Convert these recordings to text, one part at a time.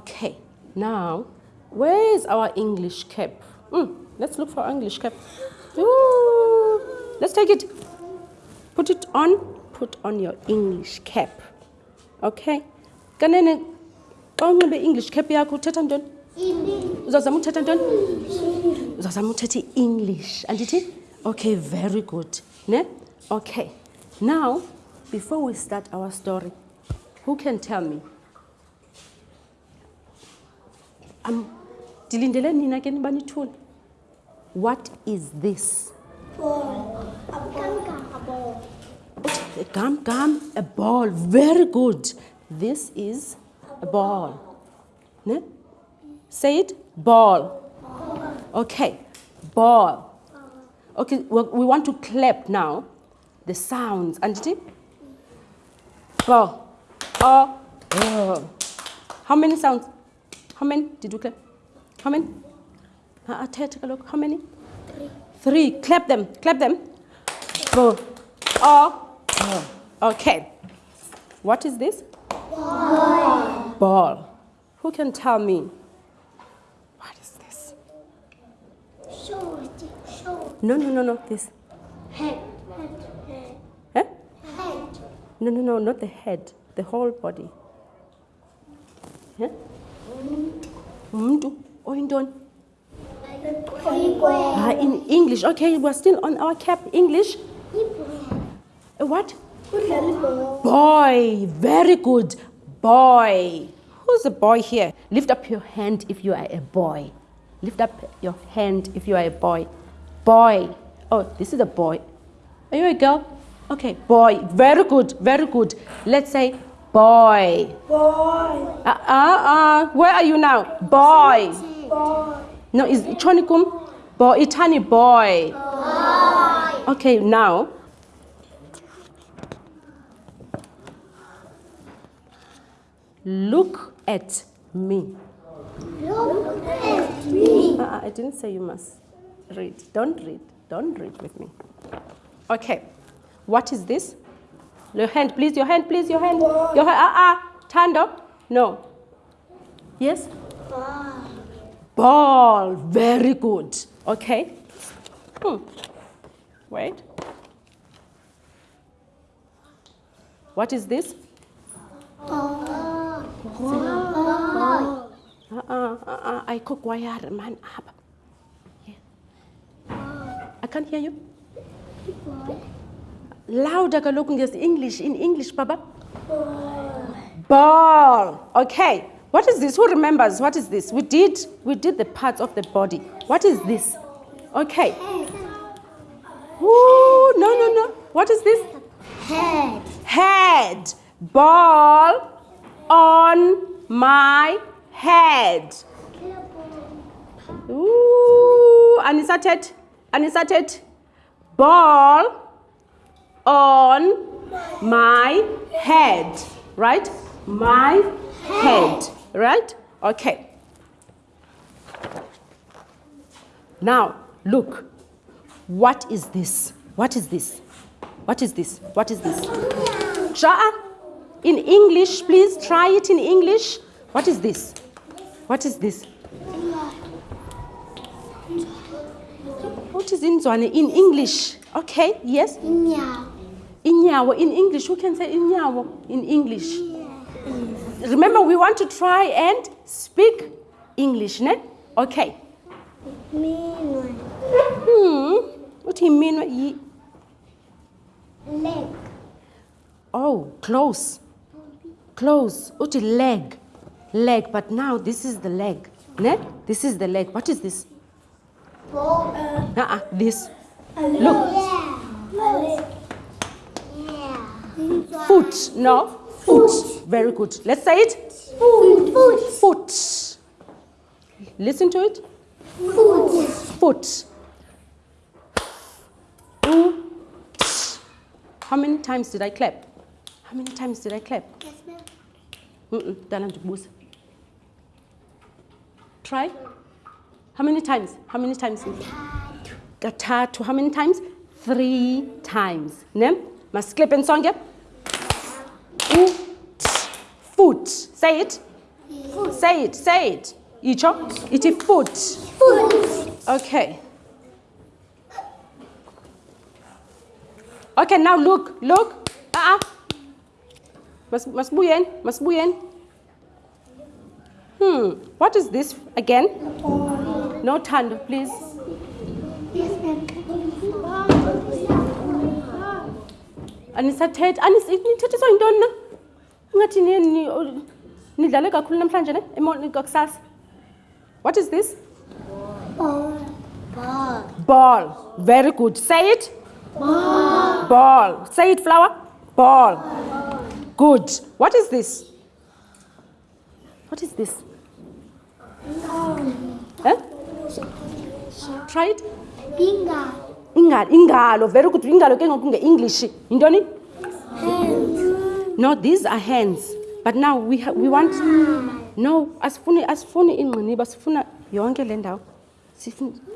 Okay, now, where is our English cap? Mm, let's look for English cap. Ooh, let's take it. Put it on. Put on your English cap. Okay. Kanene, unxibe English cap yakho uthetha ntoni? Uzawuzama uthetha ntoni? Uzawuzama uthetha i-English. Andithi? Okay, very good. Ne? Okay. Now, before we start our story, who can tell me? Nibanithule. What is this? A gum, gum, a ball. Very good. This is a ball. Ne? Say it. Ball. Okay. Ball. Okay, we want to clap now. The sounds. Anditi? Ball. Oh. How many sounds? How many did you clap? How many? Uh, take a look. How many? Three. Three. Clap them. Clap them. Bo. Oh. oh. Okay. What is this? Ball. Ball. Who can tell me? What is this? Short, short. No, no, no, no. This. Head, head, head. Huh? Head. No, no, no, not the head. The whole body. Huh? Oyintoni? Ah, in English. Okay, we're still on our cap. English. A what? Boy. Very good. Boy. Who's a boy here? Lift up your hand if you are a boy. Lift up your hand if you are a boy. Boy. Oh, this is a boy. Are you a girl? Okay, boy. Very good. Very good. Let's say boy. Boy. Uh, uh, uh. Where are you now? Boy. Boy. No, is Chonikum? Boy, Itani boy. Boy. Okay, now. Look at me. Look at me. Uh, uh, I didn't say you must read. Don't read. Don't read with me. Okay. What is this? Your hand, please. Your hand, please. Your hand. Your hand. Ah, ah. Tando. No. Yes? Ball. Ball, very good. Okay. Hmm. Wait. What is this? Uh-uh, uh-uh. I cook wire man up. Yeah. I can't hear you. Louder kaloku English in English baba. Ball. Okay. What is this? Who remembers? What is this? We did we did the parts of the body. What is this? Okay. Ooh, no no no. What is this? Head. Head. Ball on my head. Ooh, anisated. Anisated. Ball on my head. Right? My head. Right? Okay. Now, look. What is this? What is this? What is this? What is this? Sha'a, in English, please try it in English. What is this? What is this? What is in English? Okay, yes? Inyawo in English. Who can say inyawo in English? Remember, we want to try and speak English, ne? Okay. Mean Hmm. What do you mean? Leg. Oh, close. Close. Uti leg. Leg. But now this is the leg. Ne? This is the leg. What is this? Ball. Uh-uh. This. Look. Yeah. Leg. Yeah. Foot. No. Foot. Very good. Let's say it. Foot. Foot. Foot. Listen to it. Foot. Foot. How many times did I clap? How many times did I clap? Mm-mm. Dana ndibuza. Try. How many times? How many times? Katatu. How many times? Three times. Ne? Masiclip and song, Ooh. Foot. Say it. Foot. Say it, say it. Icho, iti foot. Foot. Okay. Okay, now look, look. Ah, uh Mas masbuyen, masbuyen. Hmm, what is this again? No tando, please. Anisathethi, anis nithethiswa yintoni na? Ungathi ni ni- nidlale kakhulu namhlanje ne? Kusasa. What is this? Ball. Ball. Ball. Very good. Say it. Ball. Ball. Say it, flower. Ball. Good. What is this? What is this? Huh? Try it. Finger. Ingalo. Ingalo. Very good. Ingalo ke ngoku nge-English. Yintoni? No, these are hands. But now we ha- we want No, asifuni asifuni ingqiniba, sifuna yonke le ndawo.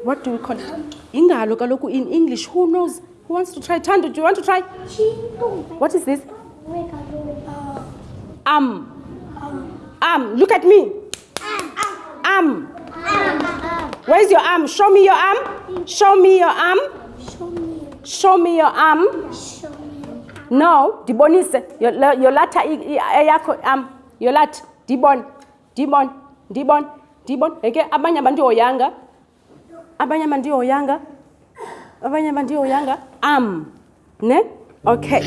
What do we call it? Ingalo kaloku in English. Who knows? Who wants to try? Tando, do you want to try? What is this? Arm. Arm. Look at me. Arm. Where's your arm? Show me your arm. Show me your arm. Show me your arm. No, dibonise. Yolata i- am yolat arm. Yolata. Dibon. Dibon. Dibon. Dibon. Eke abanye abantu oyanga. Abanye abantu oyanga. Abanye abantu oyanga. Am. Ne? Okay.